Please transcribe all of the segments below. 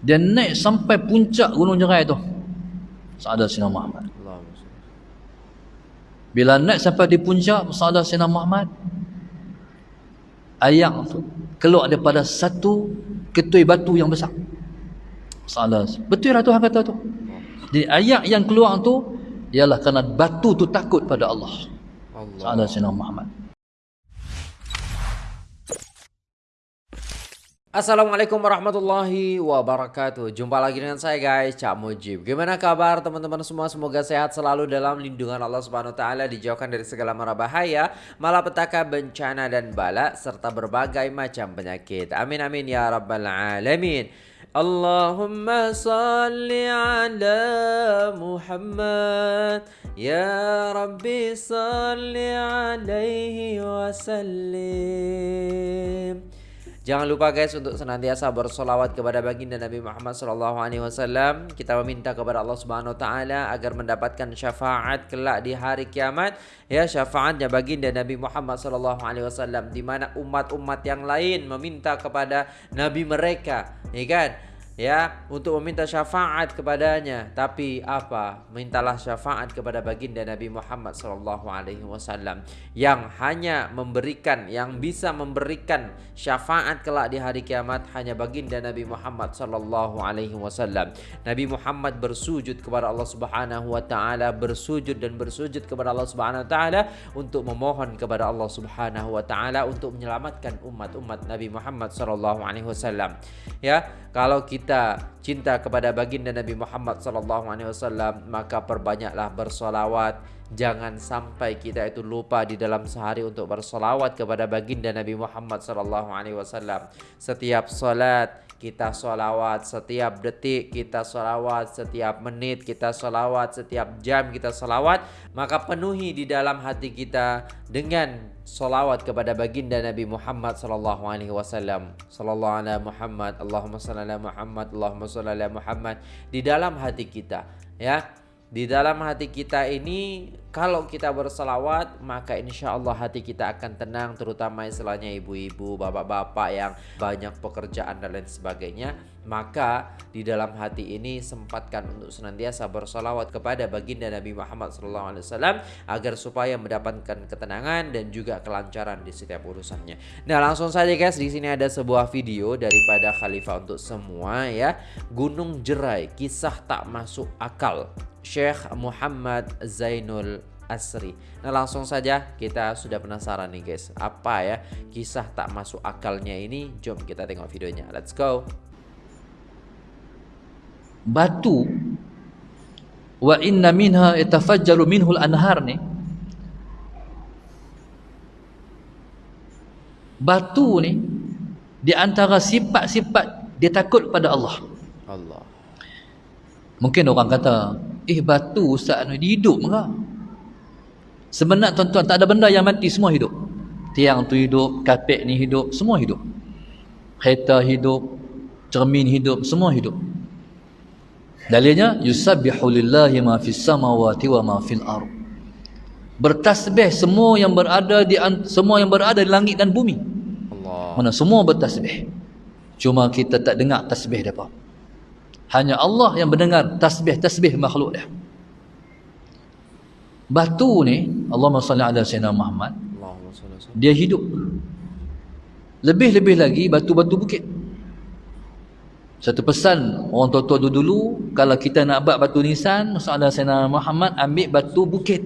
Dia naik sampai puncak gunung jerai tu. Sa'adah Sina Muhammad. Bila naik sampai di puncak Sa'adah Sina Muhammad. Ayak tu keluar daripada satu ketui batu yang besar. Sa'adah. Betul lah Tuhan kata tu. Jadi ayak yang keluar tu ialah kerana batu tu takut pada Allah. Allah. Sa'adah Sina Muhammad. Assalamualaikum warahmatullahi wabarakatuh. Jumpa lagi dengan saya guys Cak Mujib. Gimana kabar teman-teman semua? Semoga sehat selalu dalam lindungan Allah Subhanahu Taala Dijauhkan dari segala mara bahaya Malapetaka bencana dan bala Serta berbagai macam penyakit. Amin amin ya rabbal alamin. Allahumma salli ala Muhammad. Ya Rabbi salli alaihi wasallim Jangan lupa guys untuk senantiasa bersolawat kepada baginda Nabi Muhammad SAW. Kita meminta kepada Allah Subhanahu Taala agar mendapatkan syafaat kelak di hari kiamat. Ya syafaatnya baginda Nabi Muhammad SAW di mana umat-umat yang lain meminta kepada Nabi mereka, ya kan? Ya untuk meminta syafaat kepadanya. Tapi apa? Mintalah syafaat kepada baginda Nabi Muhammad sallallahu alaihi wasallam yang hanya memberikan yang bisa memberikan syafaat kelak di hari kiamat hanya baginda Nabi Muhammad sallallahu alaihi wasallam. Nabi Muhammad bersujud kepada Allah Subhanahu wa taala bersujud dan bersujud kepada Allah Subhanahu wa taala untuk memohon kepada Allah Subhanahu wa taala untuk menyelamatkan umat-umat Nabi Muhammad sallallahu alaihi wasallam. Ya kalau kita kita cinta kepada baginda Nabi Muhammad sallallahu alaihi wasallam maka perbanyaklah bersolawat. Jangan sampai kita itu lupa di dalam sehari untuk bersolawat kepada baginda Nabi Muhammad sallallahu alaihi wasallam. Setiap solat kita solawat setiap detik kita solawat setiap menit kita solawat setiap jam kita solawat maka penuhi di dalam hati kita dengan solawat kepada baginda Nabi Muhammad sallallahu alaihi wasallam. Sallallahu alaihi Muhammad Allahumma salli ala Muhammad Allahumma salli ala Muhammad. Di dalam hati kita ya di dalam hati kita ini kalau kita berselawat maka insya Allah hati kita akan tenang terutama istilahnya ibu-ibu bapak-bapak yang banyak pekerjaan dan lain sebagainya. Maka di dalam hati ini sempatkan untuk senantiasa bersolawat kepada baginda Nabi Muhammad SAW agar supaya mendapatkan ketenangan dan juga kelancaran di setiap urusannya. Nah langsung saja guys di sini ada sebuah video daripada Khalifah untuk semua ya. Gunung Jerai kisah tak masuk akal Syekh Muhammad Zainul Asri. Nah langsung saja kita sudah penasaran nih guys. Apa ya kisah tak masuk akalnya ini? Jom kita tengok videonya. Let's go. Batu. Wa inna minha itafajjalu minhul anhar nih. Batu ni Di antara sifat-sifat Dia takut pada Allah. Allah. Mungkin orang kata Eh batu Ustaz ni hidup ke? Sebenarnya tuan-tuan tak ada benda yang mati semua hidup. Tiang tu hidup, kapek ni hidup, semua hidup. Kereta hidup, cermin hidup, semua hidup. Dalilnya yusabbihu lillahi ma fis samawati wa ma fil ard. Bertasbih semua yang berada di semua yang berada di langit dan bumi. Allah. Mana semua bertasbih. Cuma kita tak dengar tasbih depa. Hanya Allah yang mendengar tasbih-tasbih makhluk dia. Batu ni Allahumma salli ala sayyidina Muhammad Dia hidup. Lebih-lebih lagi batu-batu bukit. Satu pesan orang tua-tua dulu-dulu Kalau kita nak buat batu nisan ala sayyidina Muhammad Ambil batu bukit.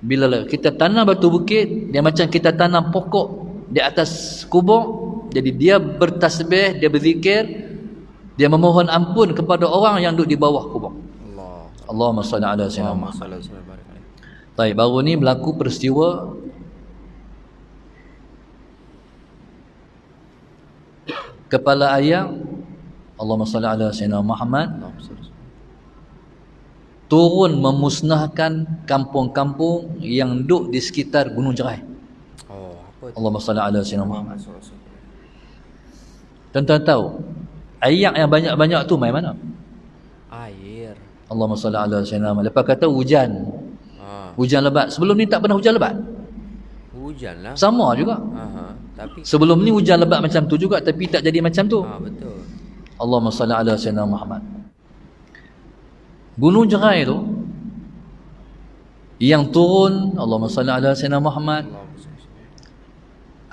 Bila kita tanam batu bukit Dia macam kita tanam pokok Di atas kubur Jadi dia bertasbih Dia berzikir Dia memohon ampun kepada orang yang duduk di bawah kubur. Allahumma salli ala sayyidina Muhammad. Baik, baru ni berlaku peristiwa kepala ayam. Allahumma salli ala sayyidina Muhammad. Turun memusnahkan kampung-kampung yang duduk di sekitar Gunung Jerai. Oh, apa Allahumma salli ala sayyidina Muhammad. Tuan-tuan tahu ayat yang banyak-banyak tu mai mana? Allahumma salli ala sayyidina Muhammad. Lepas kata hujan. Ha. Hujan lebat. Sebelum ni tak pernah hujan lebat. Hujan lah. Sama juga. Aha. Tapi sebelum ni hujan lebat macam tu juga tapi tak jadi macam tu. Ha, betul. Allahumma salli ala sayyidina Muhammad gunung jerai tu yang turun Allahumma salli ala sayyidina Muhammad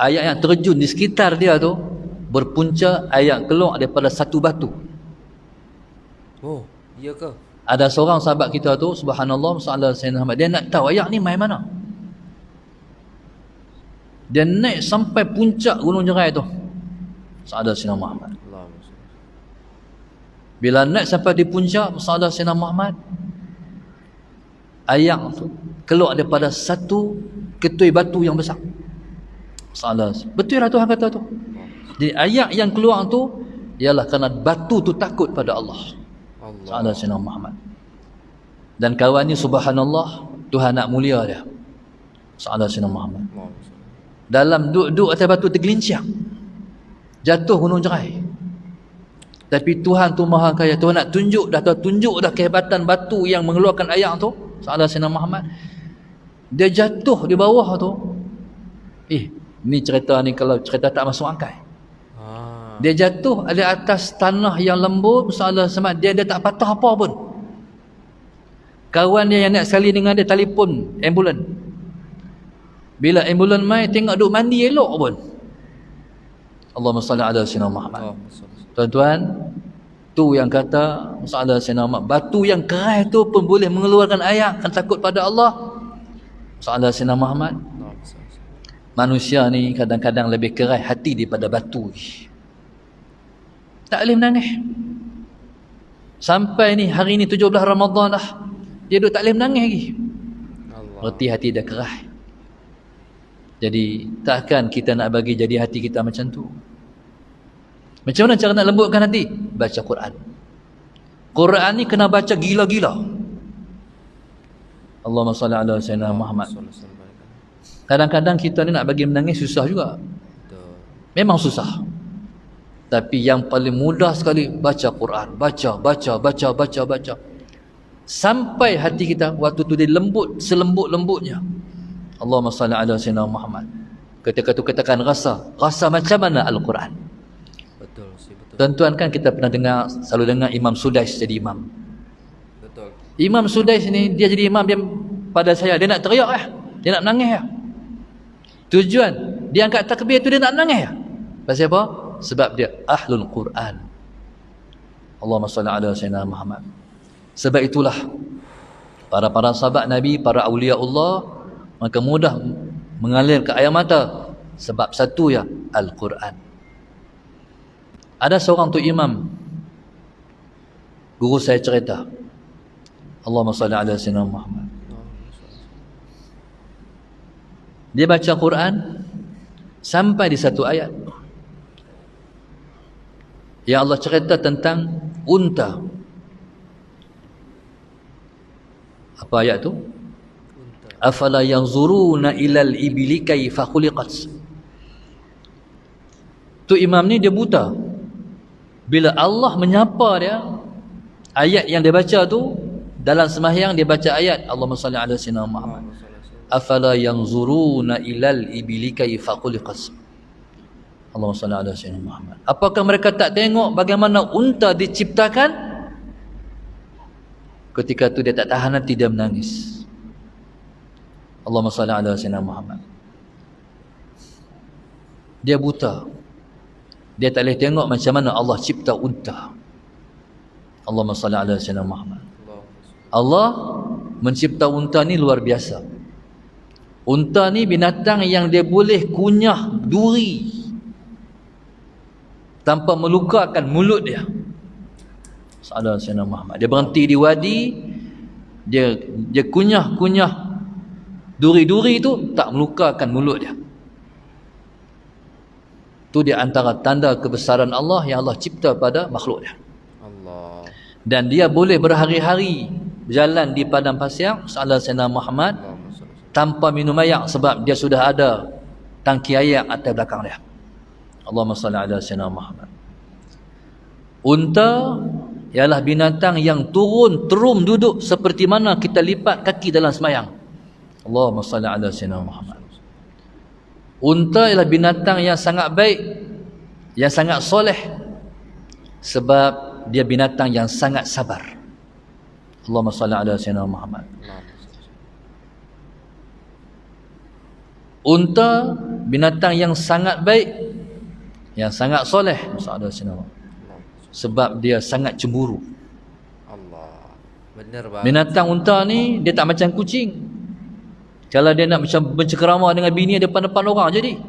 ayat yang terjun di sekitar dia tu berpunca ayat keluar daripada satu batu. Oh iya ke? Ada seorang sahabat kita tu subhanallah sallallahu alaihi wasallam dia nak tahu ayat ni mai mana? Dia naik sampai puncak gunung jerai tu. Sallallahu alaihi Muhammad. Bila naik sampai di puncak sallallahu alaihi Muhammad ayat tu keluar daripada satu ketui batu yang besar. Sallallahu betul lah Tuhan kata tu jadi ayat yang keluar tu ialah kerana batu tu takut pada Allah. Allah. Sayyidina Muhammad. Dan kawan ni subhanallah Tuhan nak mulia dia. Sayyidina Sayyidina Muhammad. Dalam duduk atas batu tergelincang jatuh gunung jerai tapi Tuhan tu maha kaya. Tuhan nak tunjuk dah tunjuk dah kehebatan batu yang mengeluarkan ayat tu. Sayyidina Sayyidina Muhammad. Dia jatuh di bawah tu. Eh ni cerita ni kalau cerita tak masuk akal dia jatuh di atas tanah yang lembut Salah semat dia dia tak patah apa pun. Kawan dia yang nak sekali dengan dia telefon ambulan. Bila ambulan mai tengok duk mandi elok pun. Allahumma salli ala sayyidina Muhammad. Tuan-tuan, tu yang kata masalah sayyidina Muhammad, batu yang keras tu pun boleh mengeluarkan ayat kan takut pada Allah. Masalah sayyidina Muhammad. Manusia ni kadang-kadang lebih keras hati daripada batu. Tak boleh menangis. Sampai ni hari ni 17 Ramadan dah. Dia duduk tak boleh menangis lagi. Berarti hati dah kerah. Jadi takkan kita nak bagi jadi hati kita macam tu. Macam mana cara nak lembutkan hati? Baca Quran. Quran ni kena baca gila-gila. Allahumma salli ala sayyidina Muhammad. Kadang-kadang kita ni nak bagi menangis susah juga. Memang susah. Tapi yang paling mudah sekali baca Quran, baca, baca, baca, baca, baca. Sampai hati kita waktu tu dia lembut selembut-lembutnya. Allahumma salli ala sayyidina Muhammad. Ketika tu katakan rasa, rasa macam mana Al-Quran? Betul, betul. Tuan-tuan kan kita pernah dengar selalu dengar Imam Sudais jadi imam. Betul. Imam Sudais ni dia jadi imam dia pada saya dia nak teriak lah. Dia nak menangis lah. Tujuan dia angkat takbir tu dia nak menangis lah. Pasal apa? Sebab dia ahlul Quran. Allahumma salli ala sayyidina Muhammad. Sebab itulah para para sahabat Nabi, para awliya Allah maka mudah mengalir ke air mata sebab satu ya Al-Quran. Ada seorang tu imam guru saya cerita Allahumma salli ala sayyidina Muhammad. Dia baca Quran sampai di satu ayat yang Allah cerita tentang unta. Apa ayat tu? Afala yanzuruna ilal ibli kaifa khuliqat? Tu imam ni dia buta. Bila Allah menyapa dia ayat yang dia baca tu dalam sembahyang dia baca ayat Allahumma salli ala sayyidina Muhammad. Afala yanzuruna ilal ibli kaifa khuliqat Allahumma salli ala sayyidina Muhammad. Apakah mereka tak tengok bagaimana unta diciptakan? Ketika itu dia tak tahan nanti dia menangis. Allahumma salli ala sayyidina Muhammad. Dia buta. Dia tak boleh tengok macam mana Allah cipta unta. Allahumma salli ala sayyidina Muhammad. Allah mencipta unta ni luar biasa. Unta ni binatang yang dia boleh kunyah duri tanpa melukakan mulut dia. Salah Sayyidina Muhammad. Dia berhenti di wadi dia dia kunyah-kunyah duri-duri itu tak melukakan mulut dia. Tu dia antara tanda kebesaran Allah yang Allah cipta pada makhluk dia. Allah. Dan dia boleh berhari-hari berjalan di padang pasir Salah Sayyidina Muhammad tanpa minum air sebab dia sudah ada tangki air atas belakang dia Allahumma salli ala sayyidina Muhammad. Unta ialah binatang yang turun terum duduk seperti mana kita lipat kaki dalam semayang. Allahumma salli ala sayyidina Muhammad. Unta ialah binatang yang sangat baik, yang sangat soleh. sebab dia binatang yang sangat sabar Allahumma salli ala sayyidina Muhammad unta binatang yang sangat baik yang sangat soleh sebab dia sangat cemburu. Allah. Benar bang binatang unta ni dia tak macam kucing. Kalau dia nak macam bercengkerama dengan bini depan-depan orang jadi.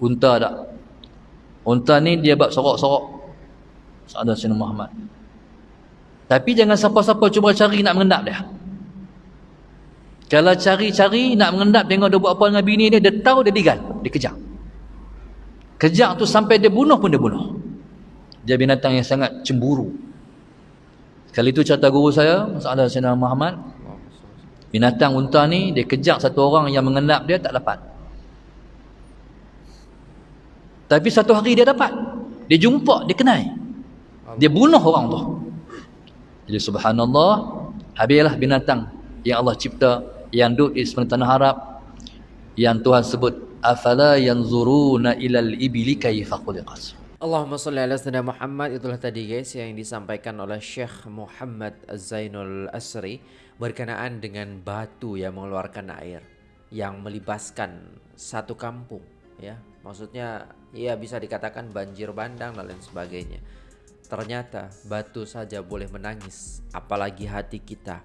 Unta tak? Unta ni dia bab sorok-sorok. Sa'adah Sina Muhammad. Tapi jangan siapa-siapa cuba cari nak mengendap dia. Kalau cari-cari nak mengendap tengok dia buat apa dengan bini dia, dia tahu dia digal, dia kejar. Kejar tu sampai dia bunuh pun dia bunuh. Dia binatang yang sangat cemburu. Kali itu cerita guru saya, Masalah Sayyidina Muhammad. Binatang unta ni, dia kejar satu orang yang mengendap dia, tak dapat. Tapi satu hari dia dapat. Dia jumpa, dia kenal. Dia bunuh orang tu. Jadi subhanallah, habislah binatang yang Allah cipta yang duduk di sepanjang tanah Arab yang Tuhan sebut afala yanzuruna ilal ibili kayfa khuliqat? Allahumma salli ala sayyidina Muhammad. Itulah tadi guys yang disampaikan oleh Syekh Muhammad Az-Zainul Asri berkenaan dengan batu yang mengeluarkan air yang melibaskan satu kampung ya. Maksudnya ya bisa dikatakan banjir bandang dan lain sebagainya. Ternyata batu saja boleh menangis apalagi hati kita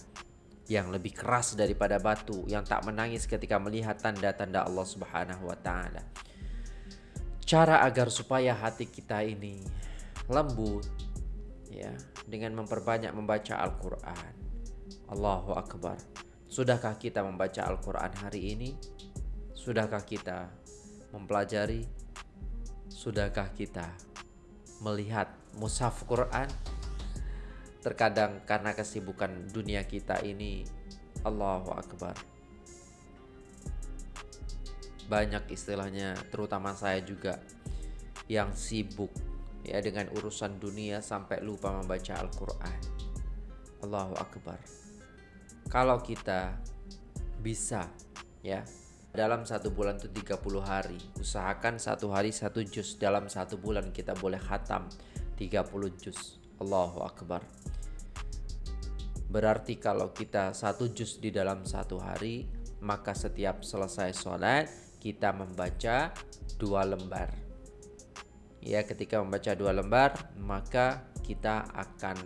yang lebih keras daripada batu yang tak menangis ketika melihat tanda-tanda Allah Subhanahu wa taala. Cara agar supaya hati kita ini lembut ya dengan memperbanyak membaca Al-Qur'an. Allahu akbar. Sudahkah kita membaca Al-Qur'an hari ini? Sudahkah kita mempelajari? Sudahkah kita melihat mushaf Quran? Terkadang karena kesibukan dunia kita ini Allahu Akbar. Banyak istilahnya terutama saya juga Yang sibuk ya dengan urusan dunia sampai lupa membaca Al-Quran. Allahu Akbar. Kalau kita bisa ya dalam satu bulan itu 30 hari Usahakan satu hari satu juz Dalam satu bulan kita boleh khatam 30 juz Allahu Akbar Berarti kalau kita satu juz di dalam satu hari, maka setiap selesai sholat kita membaca dua lembar. Ya, ketika membaca dua lembar, maka kita akan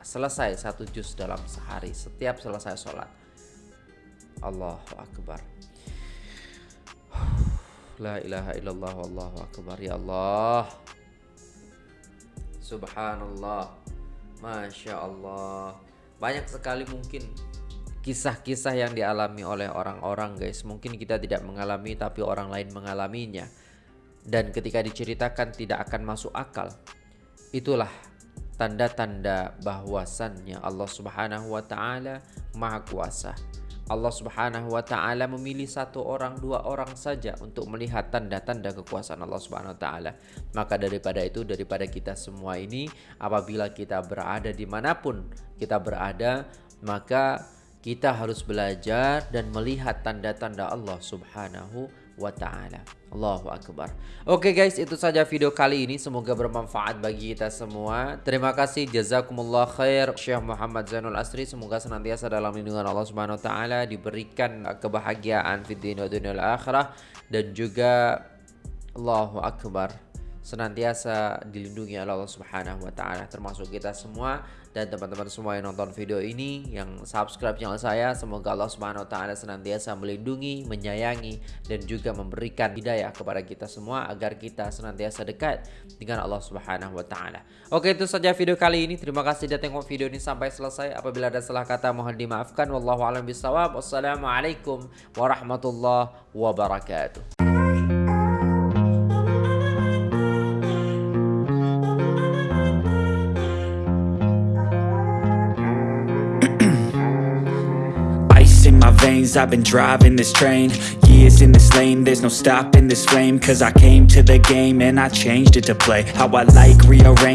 selesai satu juz dalam sehari setiap selesai sholat. Allahu Akbar. La ilaha illallah wallahu akbar ya Allah. Subhanallah. Masya Allah. Banyak sekali mungkin kisah-kisah yang dialami oleh orang-orang guys. Mungkin kita tidak mengalami tapi orang lain mengalaminya. Dan ketika diceritakan tidak akan masuk akal. Itulah tanda-tanda bahwasannya Allah Subhanahu wa taala Maha Kuasa Allah Subhanahu wa taala memilih satu orang, dua orang saja untuk melihat tanda-tanda kekuasaan Allah Subhanahu wa taala. Maka daripada itu daripada kita semua ini apabila kita berada dimanapun kita berada, maka kita harus belajar dan melihat tanda-tanda Allah Subhanahu wa taala. Allahu akbar. Oke okay guys, itu saja video kali ini. Semoga bermanfaat bagi kita semua. Terima kasih jazakumullah khair Syekh Muhammad Zainul Asri. Semoga senantiasa dalam lindungan Allah Subhanahu wa taala diberikan kebahagiaan di dunia dunia akhirah dan juga Allahu akbar senantiasa dilindungi oleh Allah Subhanahu wa taala termasuk kita semua dan teman-teman semua yang nonton video ini yang subscribe channel saya semoga Allah Subhanahu wa taala senantiasa melindungi, menyayangi dan juga memberikan hidayah kepada kita semua agar kita senantiasa dekat dengan Allah Subhanahu wa taala. Oke, itu saja video kali ini. Terima kasih sudah tengok video ini sampai selesai. Apabila ada salah kata mohon dimaafkan. Wallahu a'lam bishawab. Wassalamualaikum warahmatullahi wabarakatuh. I've been driving this train. Years in this lane There's no stopping this flame. Cause I came to the game And I changed it to play. How I like rearrange